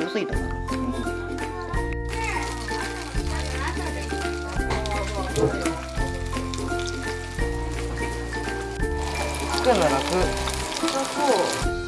多すぎたな作るの楽そ